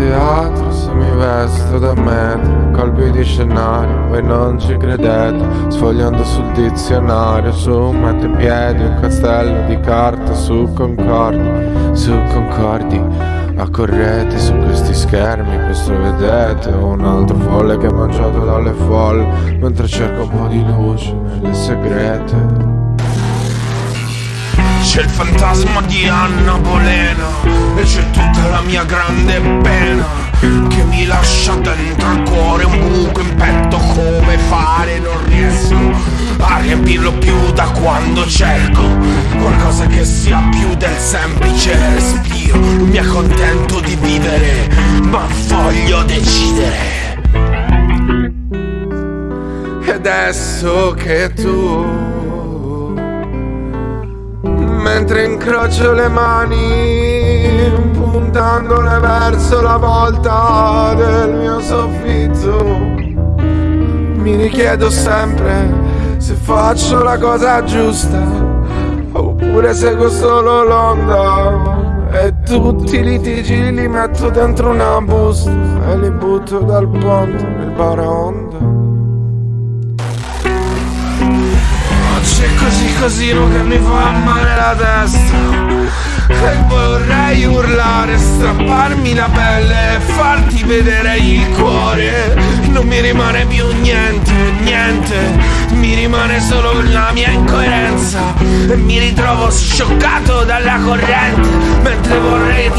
mi vesto da metro Colpi di scenario, voi non ci credete Sfogliando sul dizionario Su in piedi un castello di carta Su concordi, su concordi Accorrete su questi schermi, questo vedete Un altro folle che ha mangiato dalle folle Mentre cerca un po' di luce nelle segrete c'è il fantasma di Anna Bolena E c'è tutta la mia grande pena Che mi lascia dentro al cuore un buco in petto Come fare non riesco a riempirlo più da quando cerco Qualcosa che sia più del semplice respiro. Non mi accontento di vivere ma voglio decidere. E adesso che tu mentre incrocio le mani puntandole verso la volta del mio soffitto. Mi richiedo sempre se faccio la cosa giusta oppure seguo solo l'onda e tutti i litigi li metto dentro una busta e li butto dal ponte nel baraonda casino che mi fa male la testa. E vorrei urlare, strapparmi la pelle e farti vedere il cuore. Non mi rimane più niente, niente. Mi rimane solo la mia incoerenza. E mi ritrovo scioccato dalla corrente Mentre vorrei